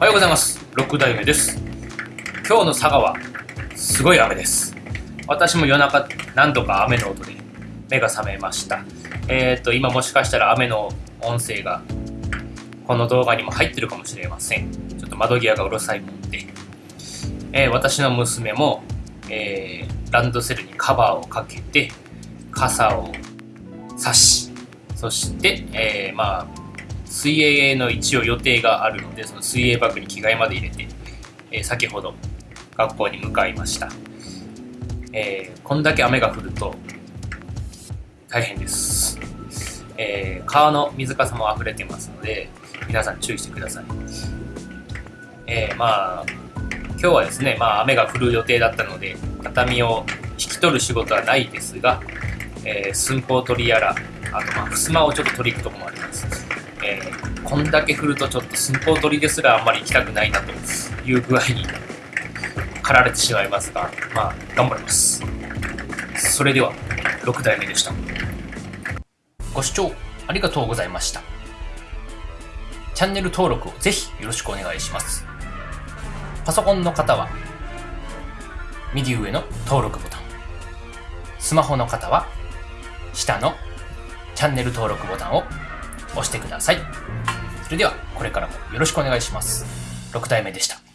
おはようございます。6代目です。今日の佐賀はすごい雨です。私も夜中何度か雨の音で目が覚めました。えっ、ー、と今もしかしたら雨の音声がこの動画にも入ってるかもしれません。ちょっと窓際がうるさいもんで、えー、私の娘も、えー、ランドセルにカバーをかけて傘を差しそして、えー、まあ水泳の一応予定があるのでその水泳バッグに着替えまで入れて、えー、先ほど学校に向かいました、えー、こんだけ雨が降ると大変です、えー、川の水かさも溢れてますので皆さん注意してください、えー、まあ今日はですね、まあ、雨が降る予定だったので畳を引き取る仕事はないですがえ、寸法取りやら、あとまあ、襖をちょっと取り行くとこもあります。えー、こんだけ振るとちょっと寸法取りですらあんまり行きたくないなという具合に駆られてしまいますが、まあ、頑張ります。それでは、6代目でした。ご視聴ありがとうございました。チャンネル登録をぜひよろしくお願いします。パソコンの方は、右上の登録ボタン。スマホの方は、下のチャンネル登録ボタンを押してください。それでは、これからもよろしくお願いします。6体目でした。